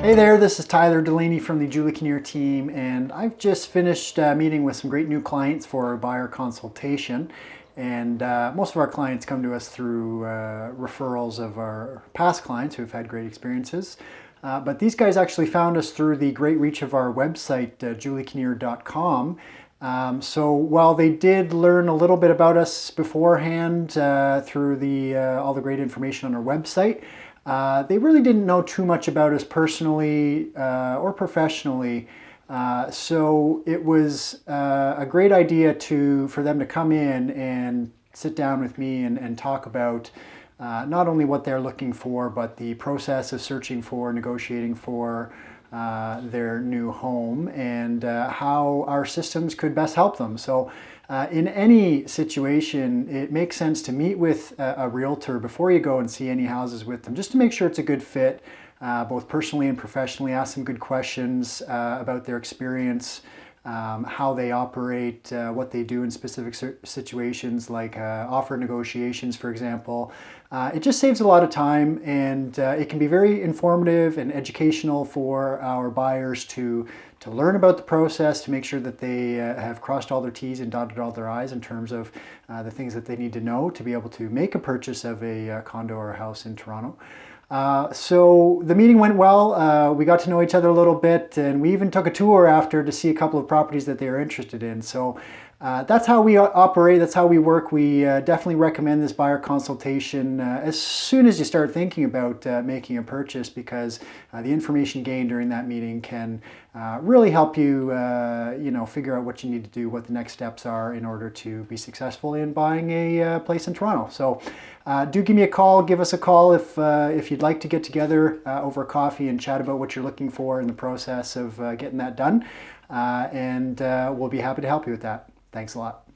Hey there, this is Tyler Delaney from the Julie Kinnear team and I've just finished uh, meeting with some great new clients for our buyer consultation and uh, most of our clients come to us through uh, referrals of our past clients who have had great experiences. Uh, but these guys actually found us through the great reach of our website, uh, juliekinnear.com. Um, so while they did learn a little bit about us beforehand uh, through the, all the great information on our website, uh, they really didn't know too much about us personally uh, or professionally. Uh, so it was uh, a great idea to for them to come in and sit down with me and, and talk about uh, not only what they're looking for, but the process of searching for, negotiating for uh, their new home and how our systems could best help them. So uh, in any situation, it makes sense to meet with a, a, realtor before you go and see any houses with them, just to make sure it's a good fit, uh, both personally and professionally. Ask some good questions uh, about their experience, um, how they operate, uh, what they do in specific situations like uh, offer negotiations, for example. Uh, it just saves a lot of time and uh, it can be very informative and educational for our buyers to, to learn about the process, to make sure that they uh, have crossed all their T's and dotted all their I's in terms of uh, the things that they need to know to be able to make a purchase of a condo or a house in Toronto. Uh, so the meeting went well. Uh, we got to know each other a little bit and we even took a tour after to see a couple of properties that they were interested in. So uh, that's how we operate, that's how we work. We uh, definitely recommend this buyer consultation uh, as soon as you start thinking about uh, making a purchase because uh, the information gained during that meeting can uh, really help you, you know, figure out what you need to do, what the next steps are in order to be successful in buying a place in Toronto. So do give me a call, give us a call if, if you'd like to get together over coffee and chat about what you're looking for in the process of getting that done. Uh, and uh, we'll be happy to help you with that. Thanks a lot.